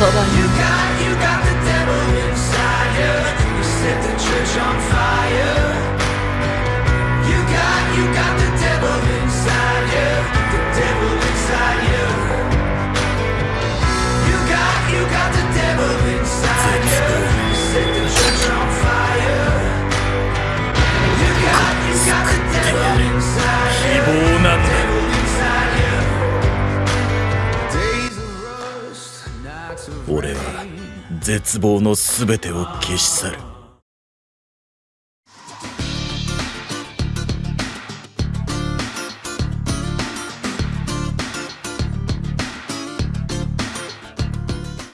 ば You got, you got the devil inside you. You set the church on fire. You got, you got the 俺は絶望の全てを消し去る。